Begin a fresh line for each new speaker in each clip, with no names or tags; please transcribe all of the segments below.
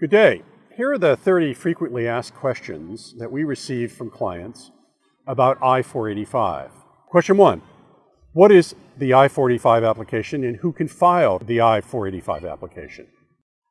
Good day. Here are the 30 frequently asked questions that we receive from clients about I-485. Question one, what is the I-485 application and who can file the I-485 application?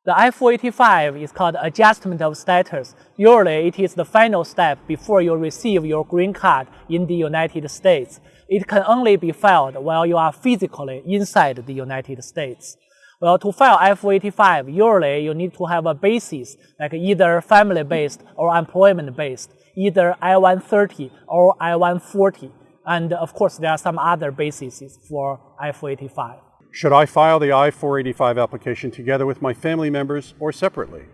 The I-485 is called adjustment of status. Usually it is the final step before you receive your green card in the United States. It can only be filed while you are physically inside the United States. Well, to file I-485, usually you need to have a basis, like either family-based or employment-based, either I-130 or I-140. And of course, there are some other bases for I-485.
Should I file the I-485 application together with my family members or separately?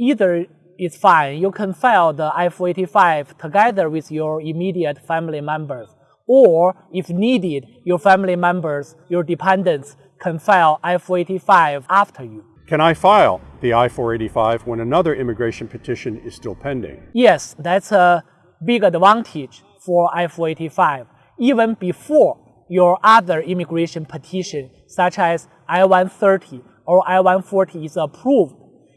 Either is fine. You can file the I-485 together with your immediate family members. Or, if needed, your family members, your dependents, can file I-485 after you.
Can I file the I-485 when another immigration petition is still pending?
Yes, that's a big advantage for I-485. Even before your other immigration petition, such as I-130 or I-140 is approved,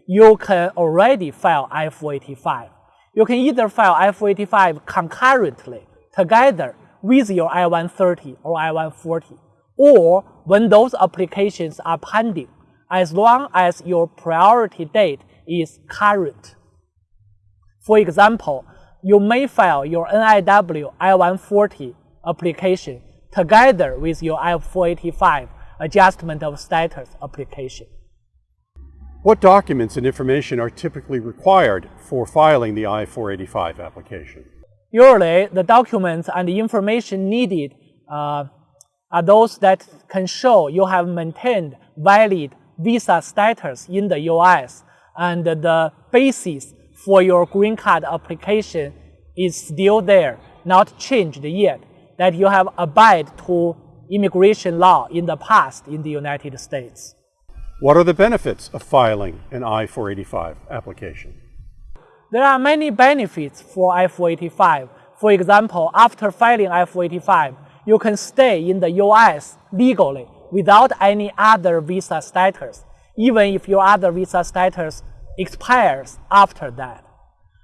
you can already file I-485. You can either file I-485 concurrently, together with your I-130 or I-140, or when those applications are pending, as long as your priority date is current. For example, you may file your NIW I-140 application together with your I-485 adjustment of status application.
What documents and information are typically required for filing the I-485 application?
Usually, the documents and the information needed uh, are those that can show you have maintained valid visa status in the US and the basis for your green card application is still there, not changed yet, that you have abide to immigration law in the past in the United States.
What are the benefits of filing an I-485 application?
There are many benefits for I-485. For example, after filing I-485, you can stay in the US legally without any other visa status, even if your other visa status expires after that.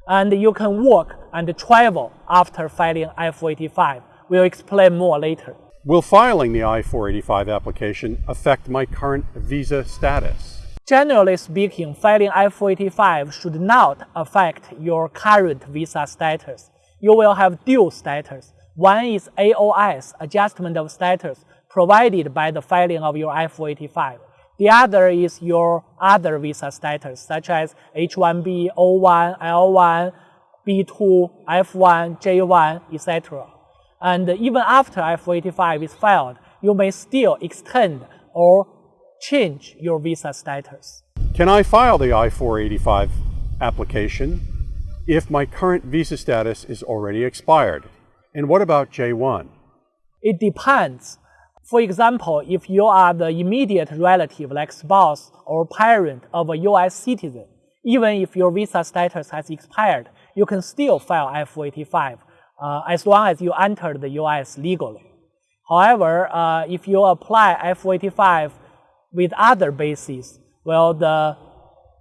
And you can work and travel after filing I-485. We'll explain more later.
Will filing the I-485 application affect my current visa status?
Generally speaking, filing I-485 should not affect your current visa status. You will have dual status. One is AOS, Adjustment of Status, provided by the filing of your I-485. The other is your other visa status, such as H-1B, O-1, L-1, B-2, F-1, J-1, etc. And even after I-485 is filed, you may still extend or change your visa status.
Can I file the I-485 application if my current visa status is already expired? And what about J1?
It depends. For example, if you are the immediate relative like spouse or parent of a US citizen, even if your visa status has expired, you can still file I-485 uh, as long as you enter the US legally. However, uh, if you apply I-485 with other bases, well, the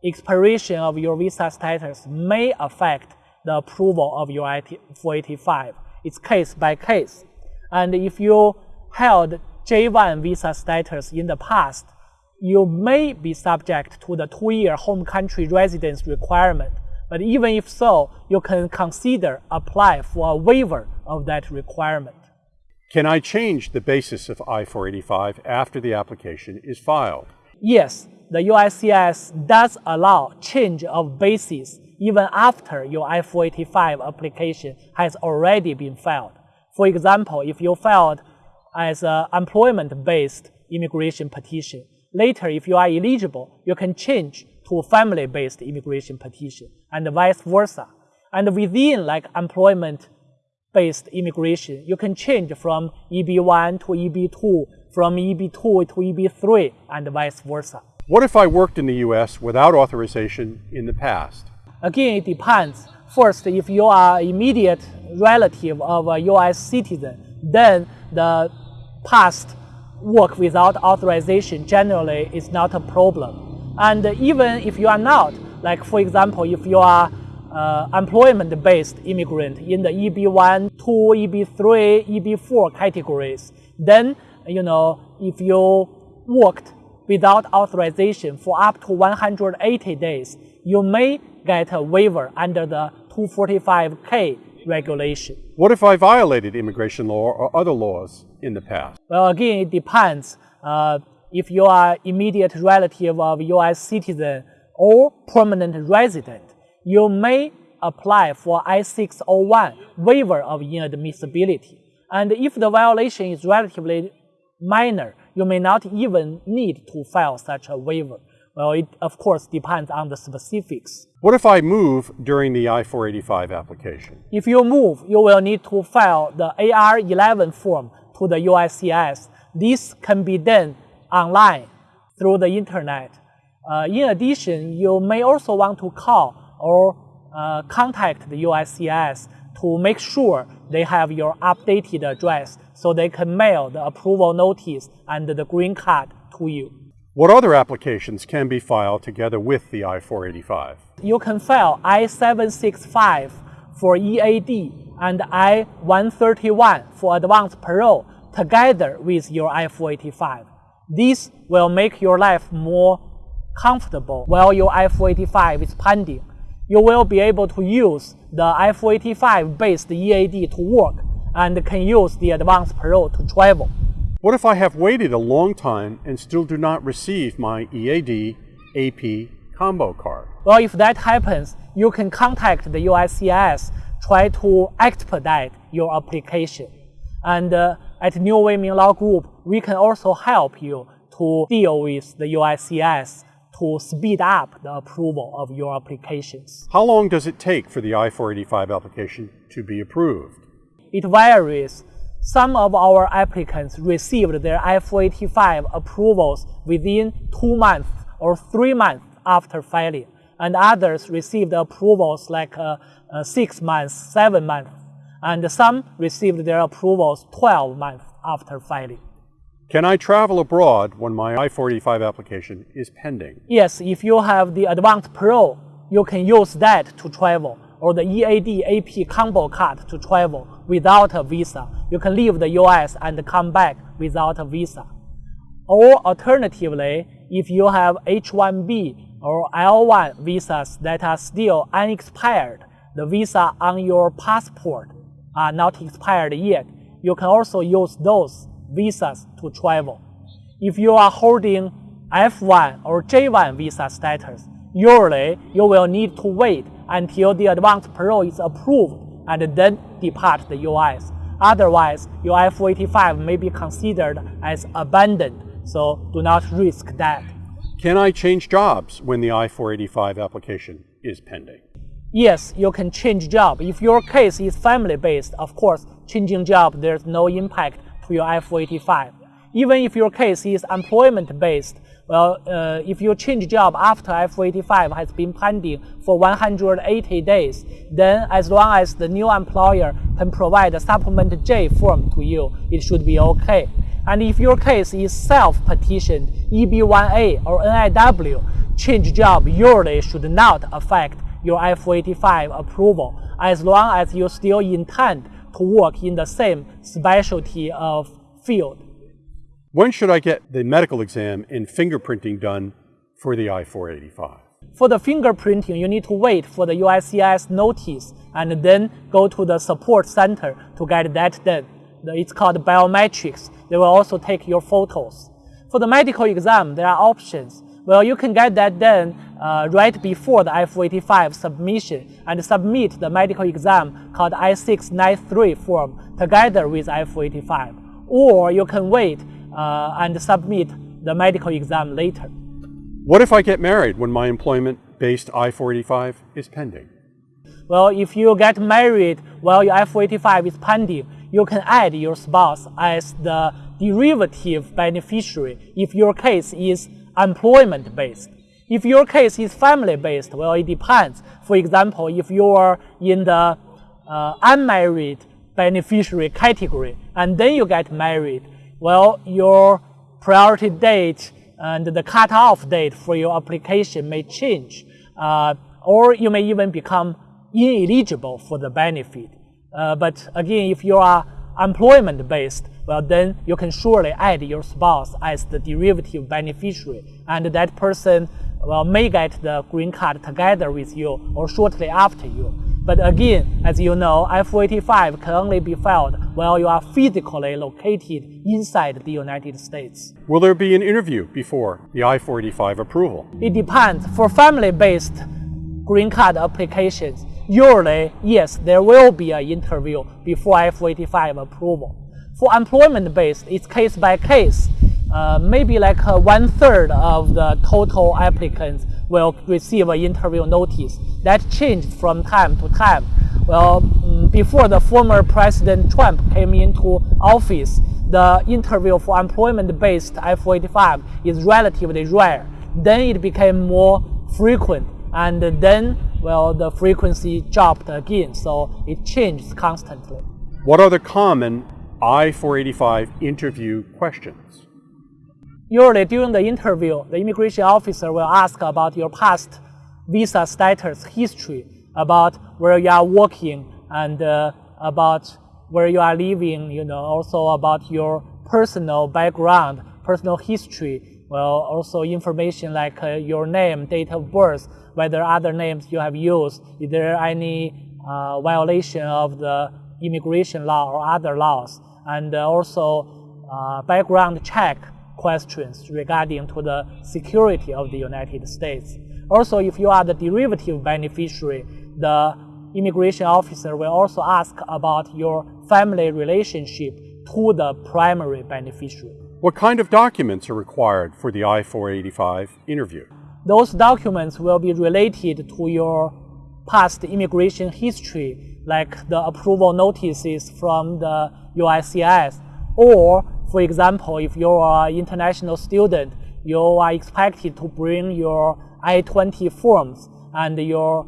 expiration of your visa status may affect the approval of your I-485. It's case by case. And if you held J1 visa status in the past, you may be subject to the two-year home country residence requirement. But even if so, you can consider apply for a waiver of that requirement.
Can I change the basis of I-485 after the application is filed?
Yes, the USCIS does allow change of basis even after your I-485 application has already been filed. For example, if you filed as an employment-based immigration petition, later if you are eligible, you can change to a family-based immigration petition and vice versa. And within like employment-based immigration, you can change from EB1 to EB2, from EB2 to EB3, and vice versa.
What if I worked in the U.S. without authorization in the past?
Again, it depends. First, if you are immediate relative of a U.S. citizen, then the past work without authorization generally is not a problem. And even if you are not, like for example, if you are uh, employment-based immigrant in the EB1, 2, EB3, EB4 categories, then you know if you worked without authorization for up to 180 days, you may get a waiver under the 245K regulation.
What if I violated immigration law or other laws in the past?
Well, again, it depends. Uh, if you are immediate relative of U.S. citizen or permanent resident, you may apply for I-601 waiver of inadmissibility. And if the violation is relatively minor, you may not even need to file such a waiver. Well, it of course depends on the specifics.
What if I move during the I-485 application?
If you move, you will need to file the AR11 form to the USCIS. This can be done online through the internet. Uh, in addition, you may also want to call or uh, contact the USCIS to make sure they have your updated address so they can mail the approval notice and the green card to you.
What other applications can be filed together with the I-485?
You can file I-765 for EAD and I-131 for advanced parole together with your I-485. This will make your life more comfortable while your I-485 is pending. You will be able to use the I-485 based EAD to work and can use the advanced parole to travel.
What if I have waited a long time and still do not receive my EAD AP combo card?
Well, if that happens, you can contact the USCIS, try to expedite your application. And uh, at New Wei Ming Law Group, we can also help you to deal with the USCIS to speed up the approval of your applications.
How long does it take for the I-485 application to be approved?
It varies. Some of our applicants received their I-485 approvals within two months or three months after filing, and others received approvals like uh, uh, six months, seven months and some received their approvals 12 months after filing.
Can I travel abroad when my I-485 application is pending?
Yes, if you have the advanced parole, you can use that to travel, or the EAD AP combo card to travel without a visa. You can leave the US and come back without a visa. Or alternatively, if you have H-1B or L-1 visas that are still unexpired, the visa on your passport are not expired yet, you can also use those visas to travel. If you are holding F1 or J1 visa status, usually you will need to wait until the advanced parole is approved and then depart the US. Otherwise, your I-485 may be considered as abandoned, so do not risk that.
Can I change jobs when the I-485 application is pending?
Yes, you can change job. If your case is family-based, of course, changing job, there's no impact to your I-485. Even if your case is employment-based, well, uh, if you change job after I-485 has been pending for 180 days, then as long as the new employer can provide a supplement J form to you, it should be okay. And if your case is self-petitioned, EB1A or NIW, change job usually should not affect your I-485 approval as long as you still intend to work in the same specialty of field.
When should I get the medical exam and fingerprinting done for the I-485?
For the fingerprinting, you need to wait for the USCIS notice and then go to the support center to get that done. It's called biometrics. They will also take your photos. For the medical exam, there are options. Well, you can get that done uh, right before the I-485 submission and submit the medical exam called I-693 form together with I-485. Or you can wait and submit the medical exam later.
What if I get married when my employment-based I-485 is pending?
Well, if you get married while your I-485 is pending, you can add your spouse as the derivative beneficiary if your case is employment-based. If your case is family-based, well, it depends. For example, if you are in the uh, unmarried beneficiary category and then you get married, well, your priority date and the cutoff date for your application may change. uh, or you may even become ineligible for the benefit. Uh, but again, if you are employment based, well, then you can surely add your spouse as the derivative beneficiary, and that person well, may get the green card together with you or shortly after you. But again, as you know, I-485 can only be filed while you are physically located inside the United States.
Will there be an interview before the I-485 approval?
It depends. For family-based green card applications, usually, yes, there will be an interview before I-485 approval. For employment-based, it's case by case. Uh, maybe like uh, one third of the total applicants will receive an interview notice. That changed from time to time. Well, mm, before the former President Trump came into office, the interview for employment-based I-485 is relatively rare. Then it became more frequent, and then, well, the frequency dropped again, so it changed constantly.
What are the common I-485 interview questions?
Usually during the interview, the immigration officer will ask about your past visa status history, about where you are working and uh, about where you are living, you know, also about your personal background, personal history, well, also information like uh, your name, date of birth, whether other names you have used, is there any uh, violation of the immigration law or other laws, and uh, also uh, background check questions regarding to the security of the United States. Also, if you are the derivative beneficiary, the immigration officer will also ask about your family relationship to the primary beneficiary.
What kind of documents are required for the I-485 interview?
Those documents will be related to your past immigration history, like the approval notices from the USCIS or for example, if you are an international student, you are expected to bring your I-20 forms and your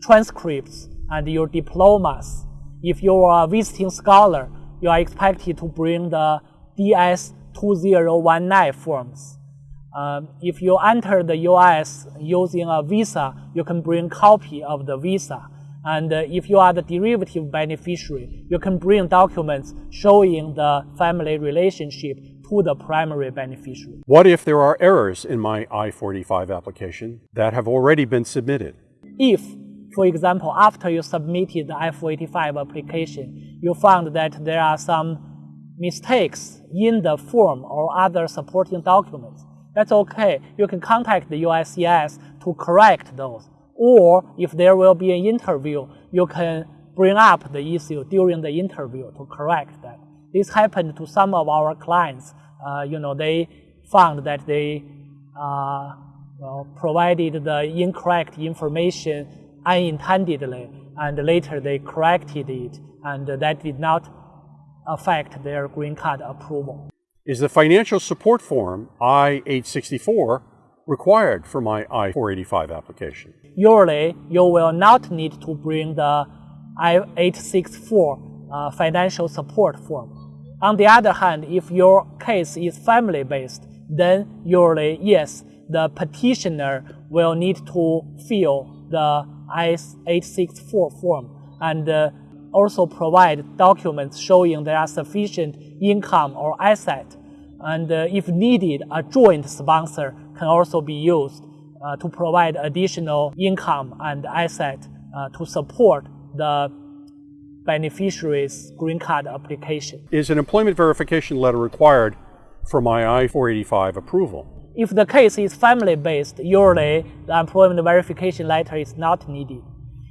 transcripts and your diplomas. If you are a visiting scholar, you are expected to bring the DS2019 forms. Um, if you enter the US using a visa, you can bring copy of the visa. And uh, if you are the derivative beneficiary, you can bring documents showing the family relationship to the primary beneficiary.
What if there are errors in my I-485 application that have already been submitted?
If, for example, after you submitted the I-485 application, you found that there are some mistakes in the form or other supporting documents, that's okay. You can contact the USCIS to correct those or if there will be an interview, you can bring up the issue during the interview to correct that. This happened to some of our clients. Uh, you know, they found that they uh, well, provided the incorrect information unintendedly, and later they corrected it, and that did not affect their green card approval.
Is the financial support form I-864 required for my I-485 application?
Usually, you will not need to bring the I-864 uh, financial support form. On the other hand, if your case is family-based, then usually, yes, the petitioner will need to fill the I-864 form and uh, also provide documents showing there are sufficient income or asset. And uh, if needed, a joint sponsor can also be used uh, to provide additional income and asset uh, to support the beneficiary's green card application.
Is an employment verification letter required for my I-485 approval?
If the case is family-based, usually the employment verification letter is not needed.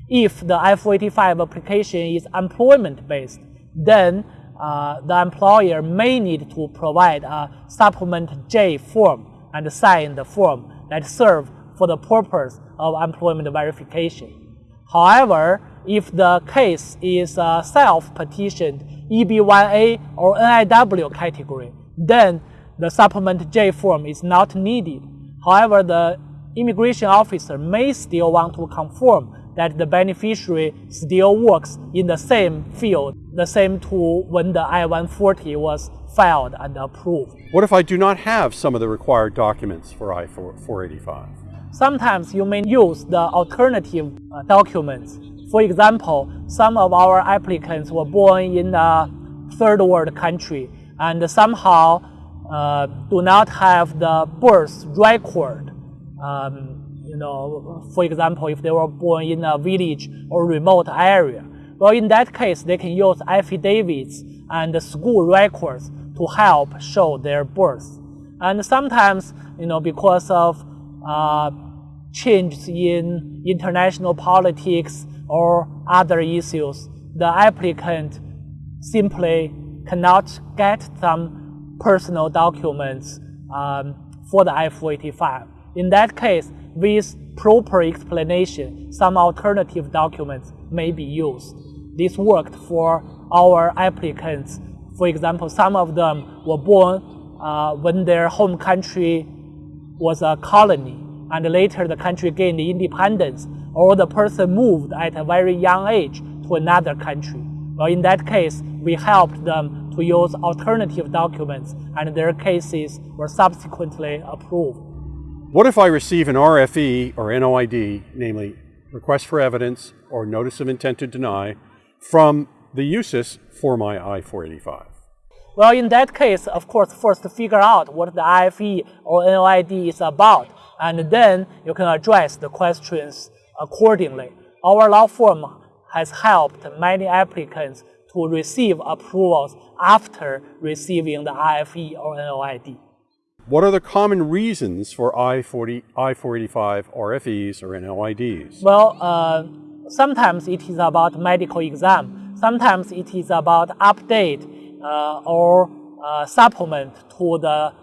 If the I-485 application is employment-based, then uh, the employer may need to provide a supplement J form and sign the form that serve for the purpose of employment verification. However, if the case is a self-petitioned EB1A or NIW category, then the supplement J form is not needed. However, the immigration officer may still want to confirm that the beneficiary still works in the same field, the same tool when the I-140 was filed and approved.
What if I do not have some of the required documents for I-485?
sometimes you may use the alternative uh, documents. For example, some of our applicants were born in a third world country and somehow uh, do not have the birth record. Um, you know, for example, if they were born in a village or remote area. Well, in that case, they can use affidavits and school records to help show their birth. And sometimes, you know, because of uh, changes in international politics or other issues, the applicant simply cannot get some personal documents um, for the I-485. In that case, with proper explanation, some alternative documents may be used. This worked for our applicants. For example, some of them were born uh, when their home country was a colony, and later the country gained independence, or the person moved at a very young age to another country. Well, in that case, we helped them to use alternative documents, and their cases were subsequently approved.
What if I receive an RFE or NOID, namely request for evidence or notice of intent to deny, from the USCIS for my I-485?
Well, in that case, of course, first figure out what the RFE or NOID is about, and then you can address the questions accordingly. Our law firm has helped many applicants to receive approvals after receiving the RFE or NOID.
What are the common reasons for I-40, I-485 RFEs or NOIDs?
Well, uh, sometimes it is about medical exam. Sometimes it is about update uh, or uh, supplement to the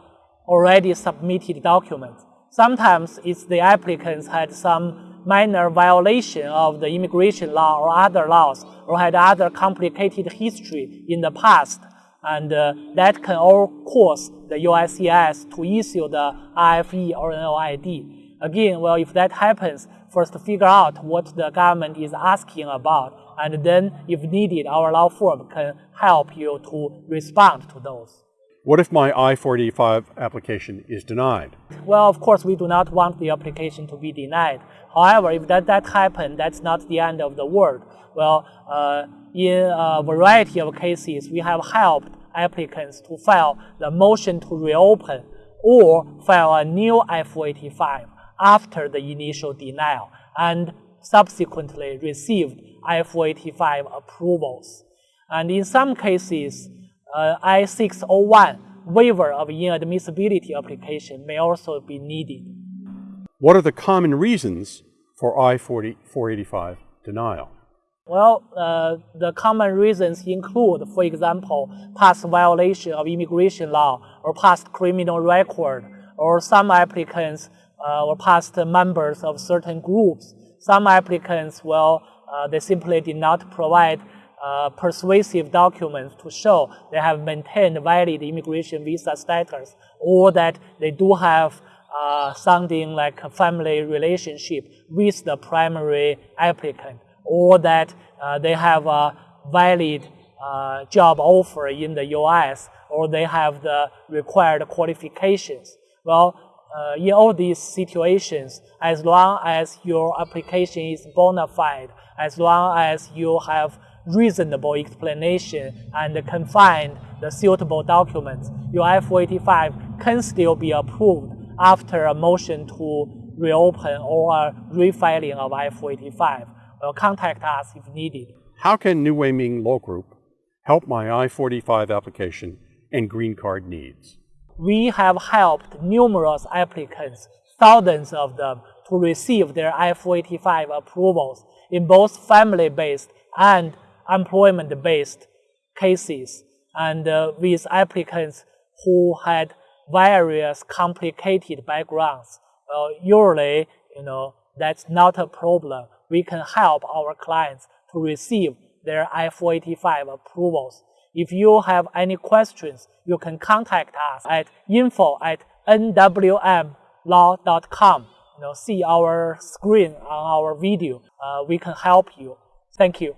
already submitted documents. Sometimes it's the applicants had some minor violation of the immigration law or other laws or had other complicated history in the past. And uh, that can all cause the USCIS to issue the RFE or NOID. Again, well, if that happens, first figure out what the government is asking about, and then, if needed, our law firm can help you to respond to those.
What if my I-485 application is denied?
Well, of course, we do not want the application to be denied. However, if that, that happened, that's not the end of the world. Well, uh, in a variety of cases, we have helped applicants to file the motion to reopen or file a new I-485 after the initial denial and subsequently received I-485 approvals. And in some cases, uh, I-601 waiver of inadmissibility application may also be needed.
What are the common reasons for I-485 denial?
Well, uh, the common reasons include, for example, past violation of immigration law or past criminal record, or some applicants uh, or past members of certain groups. Some applicants, well, uh, they simply did not provide uh, persuasive documents to show they have maintained valid immigration visa status or that they do have uh, something like a family relationship with the primary applicant or that uh, they have a valid uh, job offer in the US or they have the required qualifications. Well, uh, in all these situations, as long as your application is bona fide, as long as you have reasonable explanation and can find the suitable documents, your I-485 can still be approved after a motion to reopen or refiling of I-485 well, contact us if needed.
How can New Wei Ming Law Group help my I-485 application and green card needs?
We have helped numerous applicants, thousands of them, to receive their I-485 approvals in both family-based and employment-based cases, and uh, with applicants who had various complicated backgrounds. Well, usually, you know, that's not a problem we can help our clients to receive their I-485 approvals. If you have any questions, you can contact us at info at nwmlaw.com. You know, see our screen on our video. Uh, we can help you. Thank you.